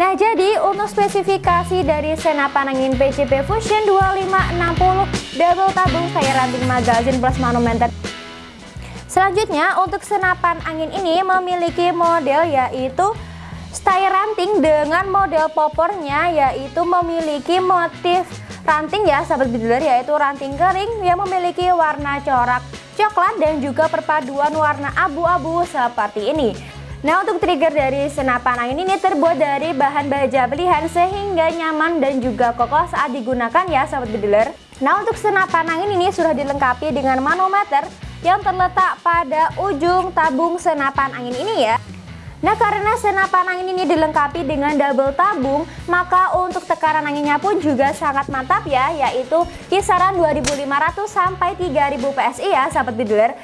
Nah jadi untuk spesifikasi dari senapan angin PCP Fusion 2560 double tabung saya ranting magazine plus manometer Selanjutnya untuk senapan angin ini memiliki model yaitu style ranting dengan model popornya yaitu memiliki motif ranting ya sahabat biduler yaitu ranting kering yang memiliki warna corak coklat dan juga perpaduan warna abu-abu seperti ini Nah untuk trigger dari senapan angin ini terbuat dari bahan baja pilihan sehingga nyaman dan juga kokoh saat digunakan ya sahabat bediler Nah untuk senapan angin ini sudah dilengkapi dengan manometer yang terletak pada ujung tabung senapan angin ini ya. Nah karena senapan angin ini dilengkapi dengan double tabung maka untuk tekanan anginnya pun juga sangat mantap ya yaitu kisaran 2500 sampai 3000 PSI ya sahabat biduler